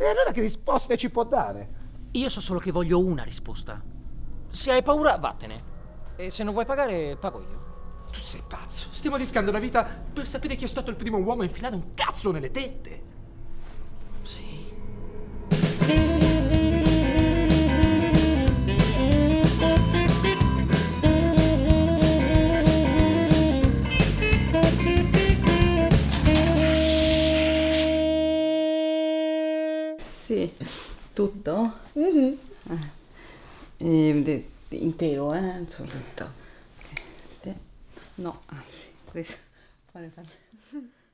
E allora che risposte ci può dare? Io so solo che voglio una risposta. Se hai paura, vattene. E se non vuoi pagare, pago io. Tu sei pazzo. Stiamo rischiando la vita per sapere chi è stato il primo uomo a infilare un cazzo nelle tette. Sì, tutto? Mhm. Eh, de- intero, eh? Tutto. No, anzi, questo. Fare, fare.